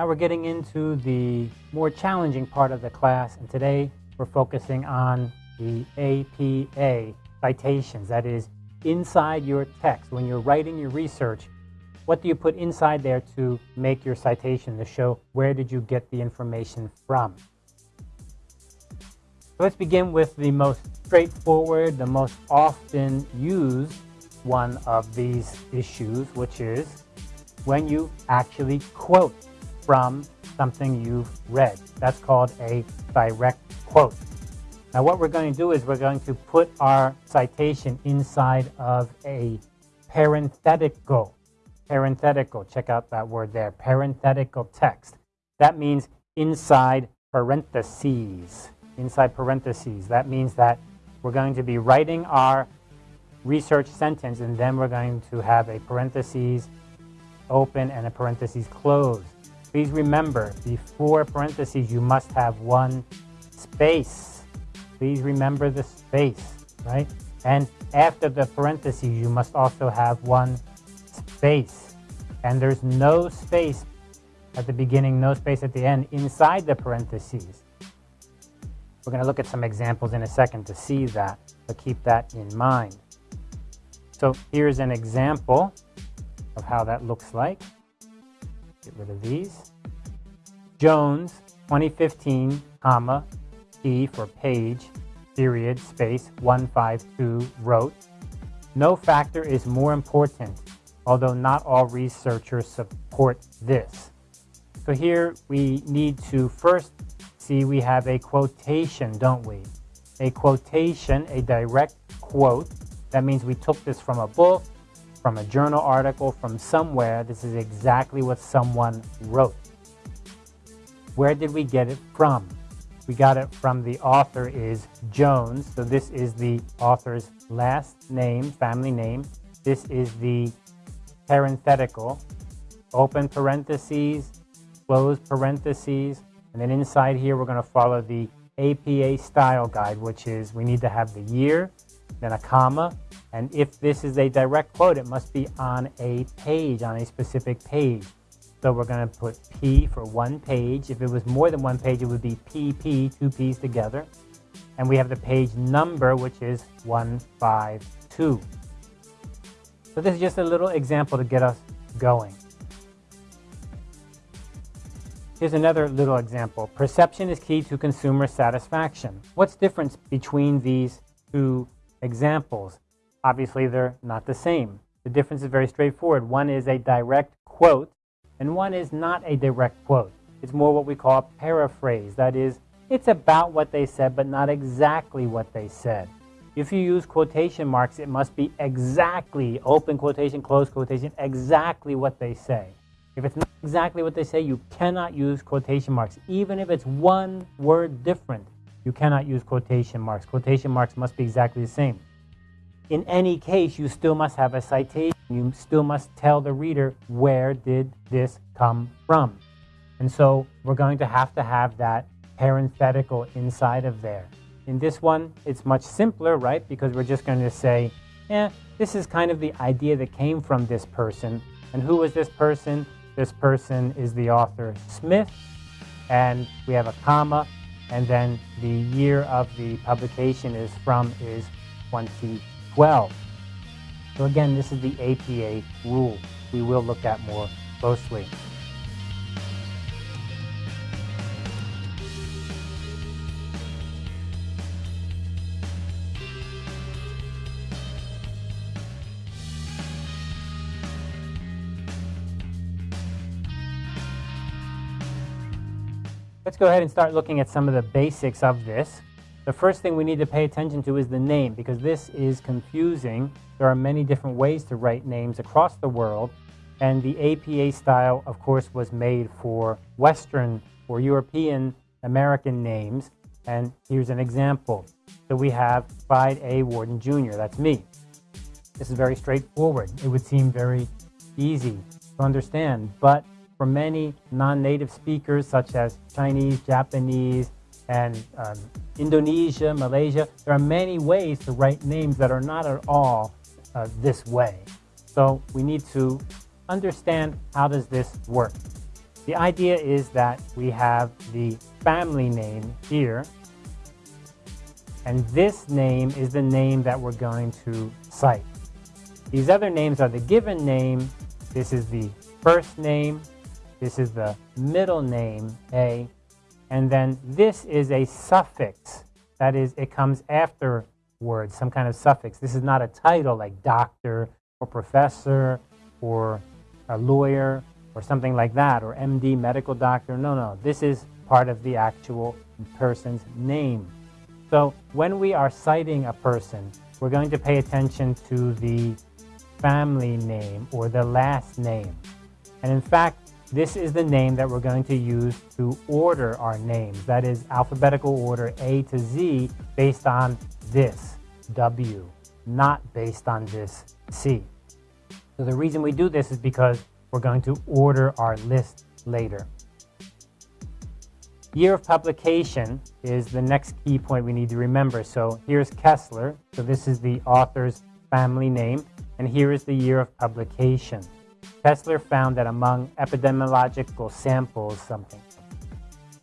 Now we're getting into the more challenging part of the class, and today we're focusing on the APA citations. That is, inside your text, when you're writing your research, what do you put inside there to make your citation to show where did you get the information from? So let's begin with the most straightforward, the most often used one of these issues, which is when you actually quote from something you've read. That's called a direct quote. Now what we're going to do is we're going to put our citation inside of a parenthetical. Parenthetical, check out that word there, parenthetical text. That means inside parentheses. Inside parentheses. That means that we're going to be writing our research sentence and then we're going to have a parentheses open and a parentheses closed. Please remember, before parentheses, you must have one space. Please remember the space, right? And after the parentheses, you must also have one space. And there's no space at the beginning, no space at the end inside the parentheses. We're going to look at some examples in a second to see that, but keep that in mind. So here's an example of how that looks like. Get rid of these. Jones, 2015, comma, P for page, period, space, 152, wrote, no factor is more important, although not all researchers support this. So here we need to first see we have a quotation, don't we? A quotation, a direct quote. That means we took this from a book, from a journal article, from somewhere. This is exactly what someone wrote. Where did we get it from? We got it from the author is Jones. So this is the author's last name, family name. This is the parenthetical, open parentheses, close parentheses. And then inside here, we're going to follow the APA style guide, which is we need to have the year, then a comma, and if this is a direct quote, it must be on a page, on a specific page. So we're going to put P for one page. If it was more than one page, it would be PP, two P's together. And we have the page number, which is 152. So this is just a little example to get us going. Here's another little example. Perception is key to consumer satisfaction. What's difference between these two examples? Obviously, they're not the same. The difference is very straightforward. One is a direct quote, and one is not a direct quote. It's more what we call a paraphrase. That is, it's about what they said, but not exactly what they said. If you use quotation marks, it must be exactly, open quotation, close quotation, exactly what they say. If it's not exactly what they say, you cannot use quotation marks. Even if it's one word different, you cannot use quotation marks. Quotation marks must be exactly the same in any case, you still must have a citation. You still must tell the reader where did this come from. And so we're going to have to have that parenthetical inside of there. In this one, it's much simpler, right? Because we're just going to say, yeah, this is kind of the idea that came from this person. And who was this person? This person is the author Smith. And we have a comma. And then the year of the publication is from is 20 12. So again, this is the APA rule we will look at more closely. Let's go ahead and start looking at some of the basics of this. The first thing we need to pay attention to is the name because this is confusing. There are many different ways to write names across the world and the APA style, of course, was made for Western or European American names. And here's an example. So we have Clyde A. Warden Jr., that's me. This is very straightforward. It would seem very easy to understand, but for many non-native speakers such as Chinese, Japanese, and um, Indonesia, Malaysia. There are many ways to write names that are not at all uh, this way. So we need to understand how does this work. The idea is that we have the family name here, and this name is the name that we're going to cite. These other names are the given name, this is the first name, this is the middle name, A, and then this is a suffix. That is, it comes after words, some kind of suffix. This is not a title like doctor or professor or a lawyer or something like that, or MD, medical doctor. No, no, this is part of the actual person's name. So when we are citing a person, we're going to pay attention to the family name or the last name. And in fact, this is the name that we're going to use to order our names. That is alphabetical order A to Z based on this W, not based on this C. So the reason we do this is because we're going to order our list later. Year of publication is the next key point we need to remember. So here's Kessler. So this is the author's family name. And here is the year of publication. Kessler found that among epidemiological samples, something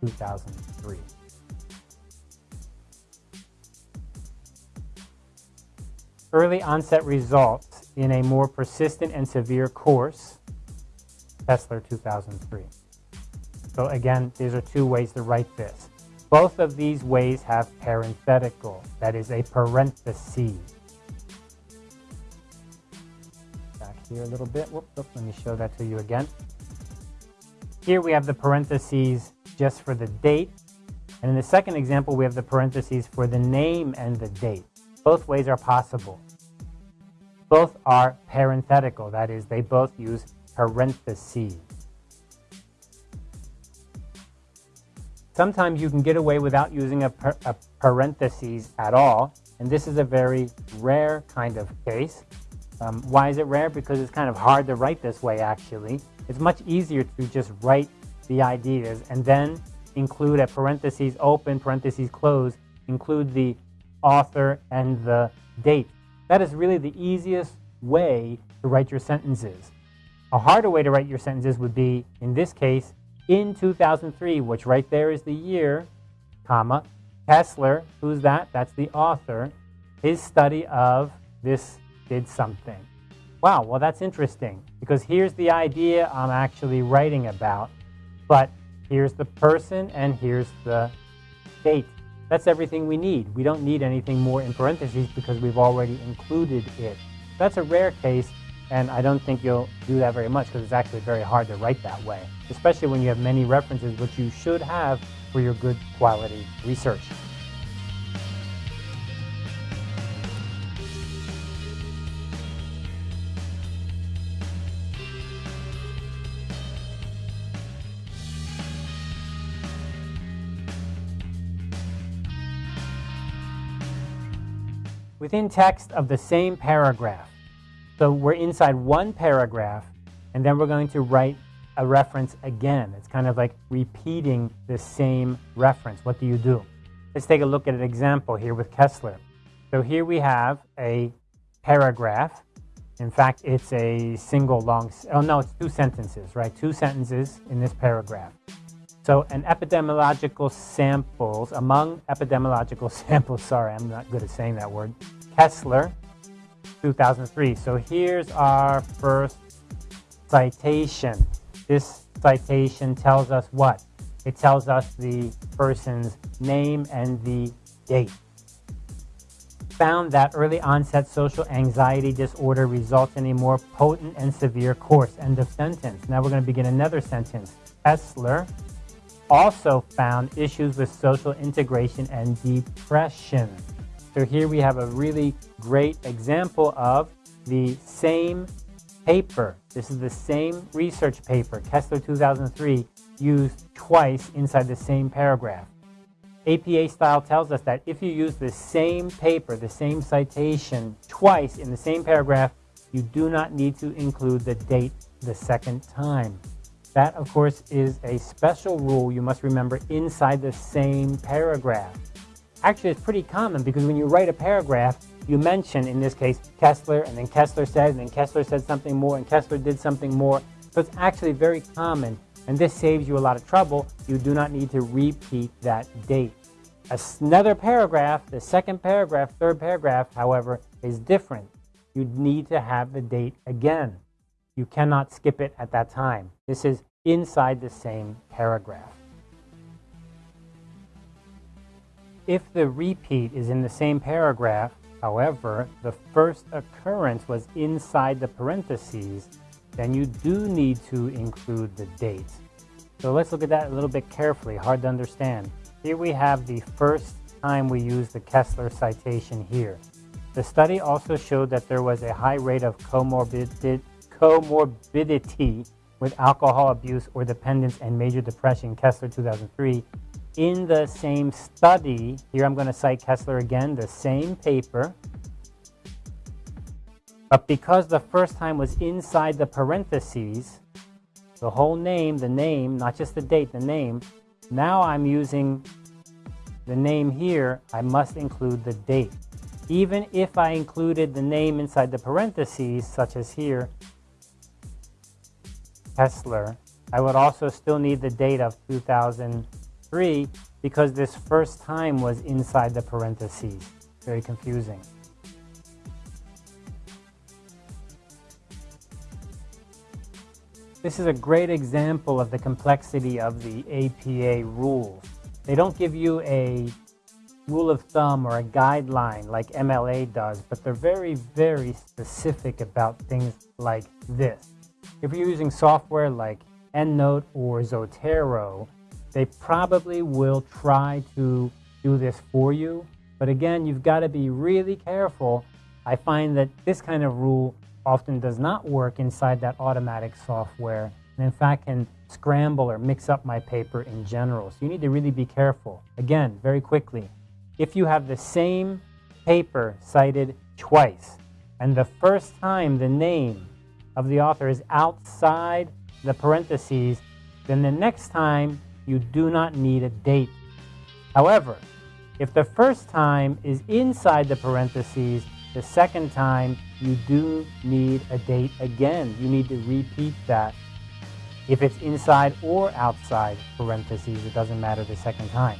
2003. Early onset results in a more persistent and severe course, Kessler 2003. So again, these are two ways to write this. Both of these ways have parenthetical, that is a parenthesis. Here a little bit. Let me show that to you again. Here we have the parentheses just for the date. And in the second example, we have the parentheses for the name and the date. Both ways are possible. Both are parenthetical, that is, they both use parentheses. Sometimes you can get away without using a, a parentheses at all, and this is a very rare kind of case. Um, why is it rare? Because it's kind of hard to write this way, actually. It's much easier to just write the ideas and then include a parentheses open, parentheses close, include the author and the date. That is really the easiest way to write your sentences. A harder way to write your sentences would be, in this case, in 2003, which right there is the year, comma, Kessler, who's that? That's the author. His study of this did something. Wow, well, that's interesting because here's the idea I'm actually writing about, but here's the person and here's the date. That's everything we need. We don't need anything more in parentheses because we've already included it. That's a rare case and I don't think you'll do that very much because it's actually very hard to write that way, especially when you have many references, which you should have for your good quality research. Within text of the same paragraph, so we're inside one paragraph, and then we're going to write a reference again. It's kind of like repeating the same reference. What do you do? Let's take a look at an example here with Kessler. So here we have a paragraph. In fact, it's a single long, oh no, it's two sentences, right? Two sentences in this paragraph. So an epidemiological samples, among epidemiological samples, sorry, I'm not good at saying that word, Kessler 2003. So here's our first citation. This citation tells us what? It tells us the person's name and the date. Found that early onset social anxiety disorder results in a more potent and severe course. End of sentence. Now we're going to begin another sentence. Kessler also found issues with social integration and depression. So here we have a really great example of the same paper. This is the same research paper, Kessler 2003, used twice inside the same paragraph. APA style tells us that if you use the same paper, the same citation, twice in the same paragraph, you do not need to include the date the second time. That, of course, is a special rule you must remember inside the same paragraph. Actually, it's pretty common because when you write a paragraph, you mention, in this case, Kessler, and then Kessler said, and then Kessler said something more, and Kessler did something more. So it's actually very common and this saves you a lot of trouble. You do not need to repeat that date. Another paragraph, the second paragraph, third paragraph, however, is different. You need to have the date again. You cannot skip it at that time. This is inside the same paragraph. If the repeat is in the same paragraph, however, the first occurrence was inside the parentheses, then you do need to include the date. So let's look at that a little bit carefully, hard to understand. Here we have the first time we use the Kessler citation here. The study also showed that there was a high rate of comorbidity with alcohol abuse or dependence and major depression, Kessler 2003. In the same study, here I'm going to cite Kessler again, the same paper, but because the first time was inside the parentheses, the whole name, the name, not just the date, the name, now I'm using the name here, I must include the date. Even if I included the name inside the parentheses, such as here, Kessler, I would also still need the date of 2003 because this first time was inside the parentheses. Very confusing. This is a great example of the complexity of the APA rules. They don't give you a rule of thumb or a guideline like MLA does, but they're very, very specific about things like this. If you're using software like EndNote or Zotero, they probably will try to do this for you. But again, you've got to be really careful. I find that this kind of rule often does not work inside that Automatic software and in fact can scramble or mix up my paper in general. So you need to really be careful. Again, very quickly, if you have the same paper cited twice and the first time the name of the author is outside the parentheses, then the next time you do not need a date. However, if the first time is inside the parentheses, the second time you do need a date again. You need to repeat that. If it's inside or outside parentheses, it doesn't matter the second time.